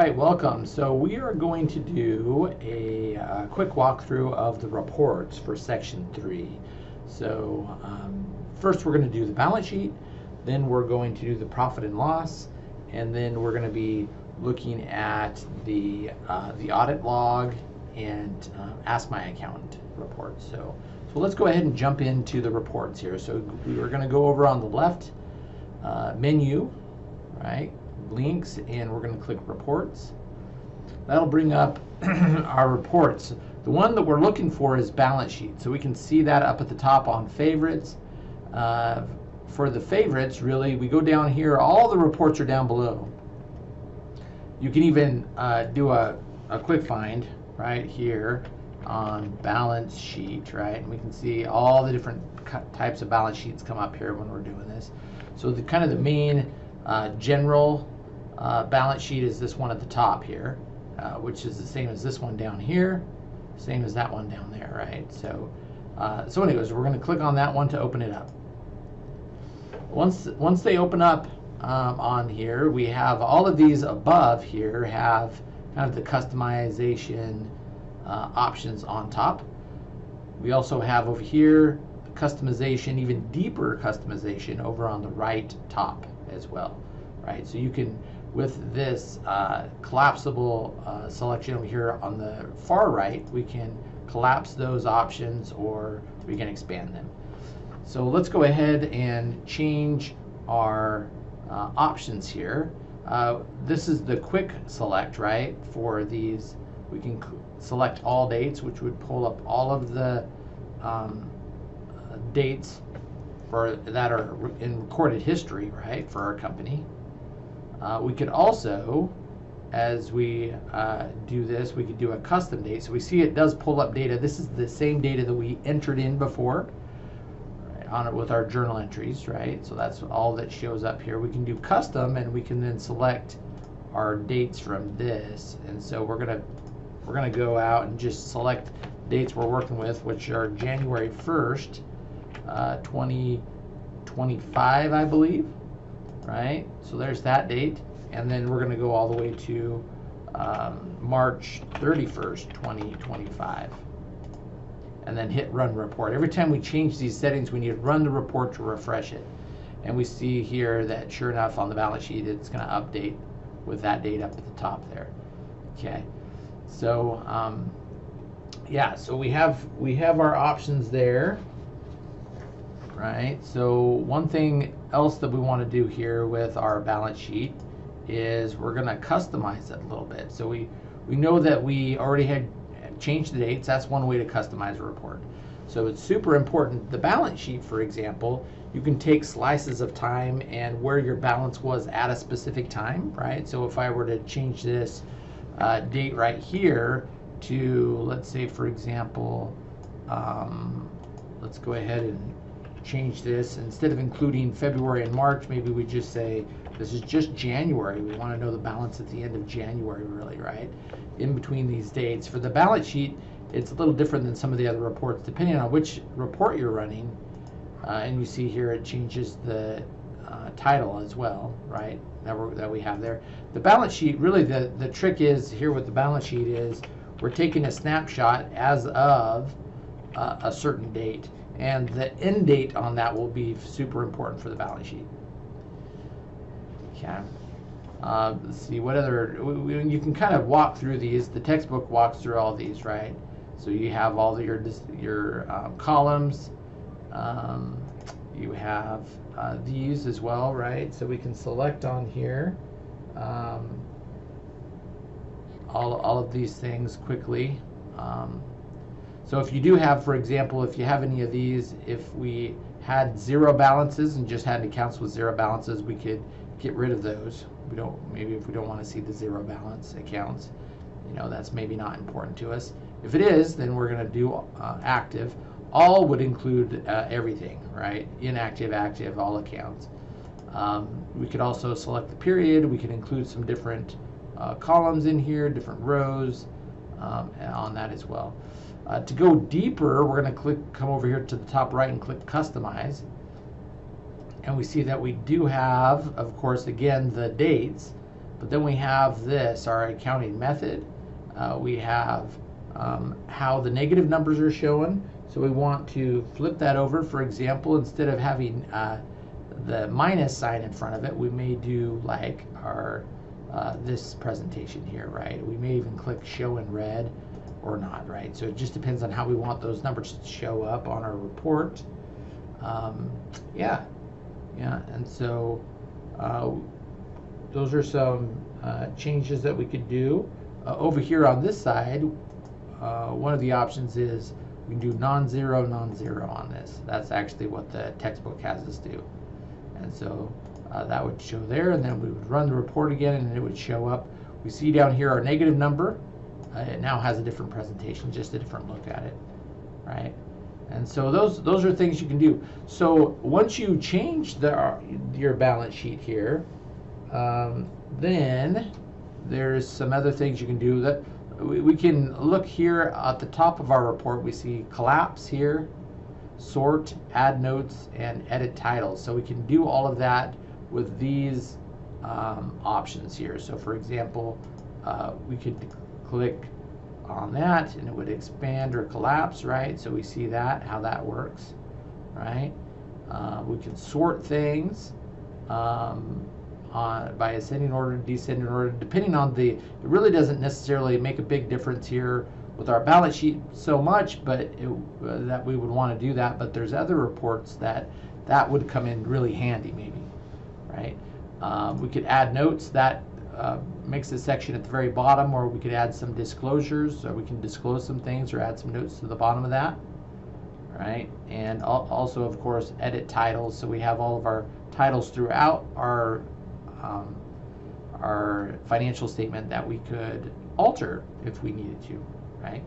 right, welcome. So we are going to do a uh, quick walkthrough of the reports for section three. So um, first we're going to do the balance sheet, then we're going to do the profit and loss, and then we're going to be looking at the uh, the audit log and uh, ask my accountant report. So so let's go ahead and jump into the reports here. So we're going to go over on the left uh, menu, right? Links and we're going to click reports. That'll bring up our reports. The one that we're looking for is balance sheet. So we can see that up at the top on favorites. Uh, for the favorites, really, we go down here, all the reports are down below. You can even uh, do a, a quick find right here on balance sheet, right? And we can see all the different types of balance sheets come up here when we're doing this. So the kind of the main uh, general uh, balance sheet is this one at the top here, uh, which is the same as this one down here, same as that one down there, right? So, uh, so anyways, we're going to click on that one to open it up. Once once they open up um, on here, we have all of these above here have kind of the customization uh, options on top. We also have over here customization, even deeper customization over on the right top as well, right? So you can with this uh, collapsible uh, selection over here on the far right, we can collapse those options or we can expand them. So let's go ahead and change our uh, options here. Uh, this is the quick select, right? For these, we can select all dates, which would pull up all of the um, dates for that are in recorded history, right, for our company. Uh, we could also, as we uh, do this, we could do a custom date. So we see it does pull up data. This is the same data that we entered in before right, on it with our journal entries, right? So that's all that shows up here. We can do custom and we can then select our dates from this. And so we're gonna we're gonna go out and just select dates we're working with, which are January 1st, uh, 2025, I believe right? So there's that date. And then we're going to go all the way to um, March 31st, 2025. And then hit run report. Every time we change these settings, we need to run the report to refresh it. And we see here that sure enough on the balance sheet, it's going to update with that date up at the top there. Okay. So, um, yeah, so we have we have our options there right? So one thing else that we want to do here with our balance sheet is we're going to customize it a little bit. So we, we know that we already had changed the dates. That's one way to customize a report. So it's super important. The balance sheet, for example, you can take slices of time and where your balance was at a specific time, right? So if I were to change this uh, date right here to, let's say, for example, um, let's go ahead and change this. Instead of including February and March, maybe we just say this is just January. We want to know the balance at the end of January, really, right? In between these dates. For the balance sheet, it's a little different than some of the other reports, depending on which report you're running. Uh, and you see here it changes the uh, title as well, right? That, we that we have there. The balance sheet, really, the, the trick is here with the balance sheet is we're taking a snapshot as of uh, a certain date and the end date on that will be super important for the balance sheet. Okay. Uh, let's see what other you can kind of walk through these. The textbook walks through all these, right? So you have all your your um, columns. Um, you have uh, these as well, right? So we can select on here um, all all of these things quickly. So if you do have, for example, if you have any of these, if we had zero balances and just had accounts with zero balances, we could get rid of those. We don't, maybe if we don't want to see the zero balance accounts, you know, that's maybe not important to us. If it is, then we're going to do uh, active. All would include uh, everything, right? Inactive, active, all accounts. Um, we could also select the period. We could include some different uh, columns in here, different rows um, on that as well. Uh, to go deeper, we're going to click, come over here to the top right and click Customize. And we see that we do have, of course, again, the dates. But then we have this, our accounting method. Uh, we have um, how the negative numbers are shown. So we want to flip that over. For example, instead of having uh, the minus sign in front of it, we may do like our uh, this presentation here, right? We may even click show in red or not, right? So it just depends on how we want those numbers to show up on our report. Um, yeah, yeah, and so uh, those are some uh, changes that we could do. Uh, over here on this side, uh, one of the options is we can do non-zero, non-zero on this. That's actually what the textbook has us do. And so uh, that would show there, and then we would run the report again, and it would show up. We see down here our negative number. Uh, it now has a different presentation, just a different look at it, right? And so those those are things you can do. So once you change the your balance sheet here, um, then there's some other things you can do that we, we can look here at the top of our report. We see collapse here, sort, add notes, and edit titles. So we can do all of that with these um, options here. So for example, uh, we could click on that and it would expand or collapse, right? So we see that, how that works, right? Uh, we can sort things um, on, by ascending order, descending order, depending on the, it really doesn't necessarily make a big difference here with our balance sheet so much, but it, uh, that we would want to do that. But there's other reports that that would come in really handy maybe, right? Um, we could add notes that uh, makes a section at the very bottom or we could add some disclosures or we can disclose some things or add some notes to the bottom of that right and al also of course edit titles so we have all of our titles throughout our um, our financial statement that we could alter if we needed to right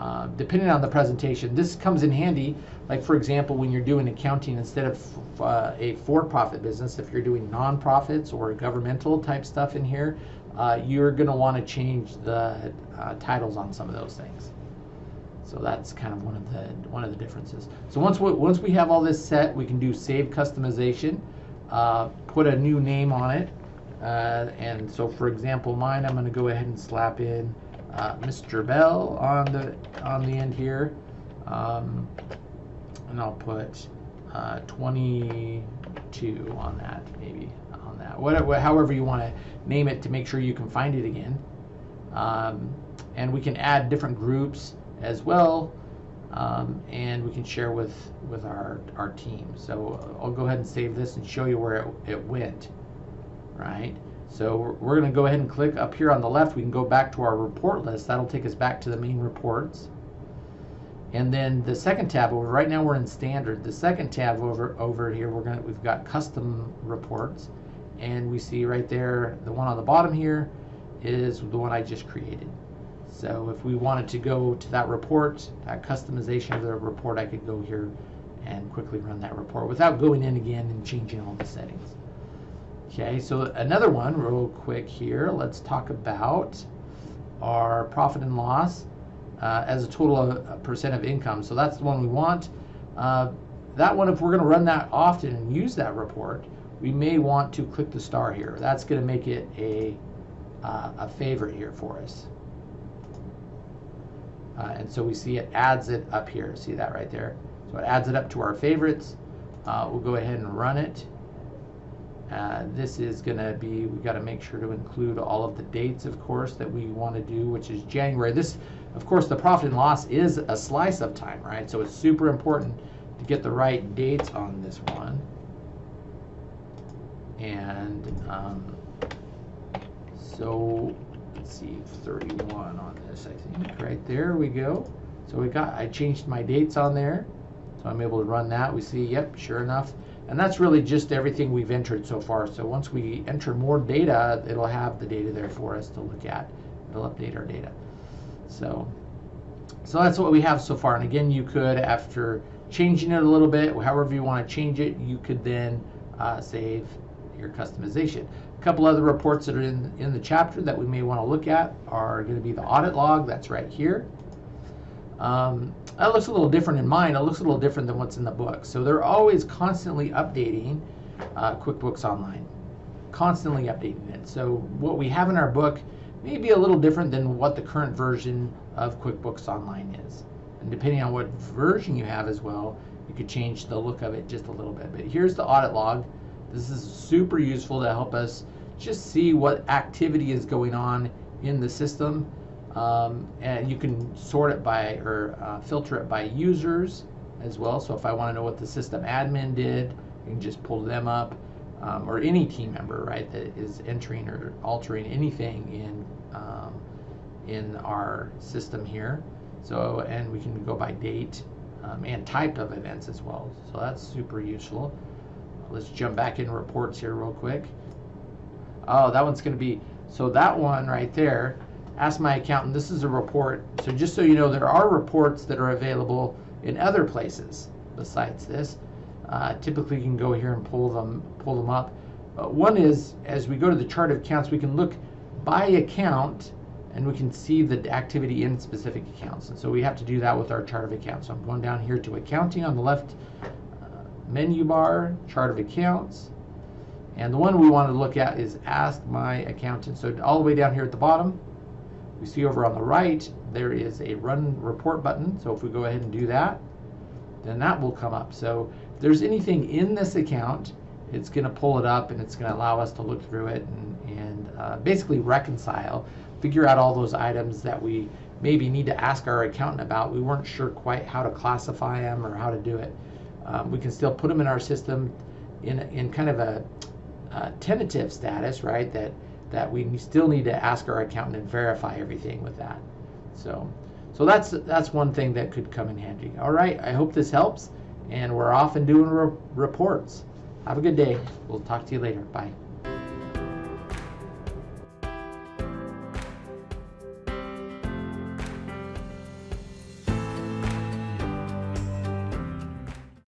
uh, depending on the presentation. This comes in handy, like for example, when you're doing accounting instead of uh, a for-profit business, if you're doing non-profits or governmental type stuff in here, uh, you're going to want to change the uh, titles on some of those things. So that's kind of one of the one of the differences. So once we, once we have all this set, we can do save customization, uh, put a new name on it, uh, and so for example, mine, I'm going to go ahead and slap in uh, Mr. Bell on the on the end here, um, and I'll put uh, 22 on that maybe on that whatever however you want to name it to make sure you can find it again, um, and we can add different groups as well. Um, and we can share with with our our team. So I'll go ahead and save this and show you where it, it went. Right. So we're going to go ahead and click up here on the left. We can go back to our report list. That'll take us back to the main reports. And then the second tab over, right now we're in standard. The second tab over over here, we're gonna we've got custom reports. And we see right there, the one on the bottom here is the one I just created. So if we wanted to go to that report, that customization of the report, I could go here and quickly run that report without going in again and changing all the settings. Okay, so another one real quick here. Let's talk about our profit and loss uh, as a total of, percent of income. So that's the one we want. Uh, that one, if we're going to run that often and use that report, we may want to click the star here. That's going to make it a, uh, a favorite here for us. Uh, and so we see it adds it up here. See that right there? So it adds it up to our favorites. Uh, we'll go ahead and run it. Uh, this is going to be, we've got to make sure to include all of the dates, of course, that we want to do, which is January. This, of course, the profit and loss is a slice of time, right? So it's super important to get the right dates on this one. And um, so, let's see, 31 on this, I think, right there we go. So we got, I changed my dates on there. So I'm able to run that. We see, yep, sure enough, and that's really just everything we've entered so far. So once we enter more data, it'll have the data there for us to look at. It'll update our data. So, so that's what we have so far. And again, you could, after changing it a little bit, however you want to change it, you could then uh, save your customization. A couple other reports that are in, in the chapter that we may want to look at are going to be the audit log. That's right here. Um, that looks a little different in mine. It looks a little different than what's in the book. So they're always constantly updating uh, QuickBooks Online. constantly updating it. So what we have in our book may be a little different than what the current version of QuickBooks Online is. And depending on what version you have as well, you could change the look of it just a little bit. But here's the audit log. This is super useful to help us just see what activity is going on in the system. Um, and you can sort it by or uh, filter it by users as well. So if I want to know what the system admin did, you can just pull them up. Um, or any team member, right, that is entering or altering anything in um, in our system here. So, and we can go by date um, and type of events as well. So that's super useful. Let's jump back in reports here real quick. Oh, that one's going to be, so that one right there, ask my accountant, this is a report. So just so you know, there are reports that are available in other places besides this. Uh, typically, you can go here and pull them pull them up. Uh, one is as we go to the chart of accounts, we can look by account and we can see the activity in specific accounts. And so we have to do that with our chart of accounts. So I'm going down here to accounting on the left uh, menu bar, chart of accounts. And the one we want to look at is ask my accountant. So all the way down here at the bottom, we see over on the right, there is a run report button. So if we go ahead and do that, then that will come up. So if there's anything in this account, it's going to pull it up and it's going to allow us to look through it and, and uh, basically reconcile, figure out all those items that we maybe need to ask our accountant about. We weren't sure quite how to classify them or how to do it. Um, we can still put them in our system in, in kind of a, a tentative status, right? That that we still need to ask our accountant and verify everything with that. So, so that's that's one thing that could come in handy. All right, I hope this helps, and we're off and doing re reports. Have a good day. We'll talk to you later. Bye.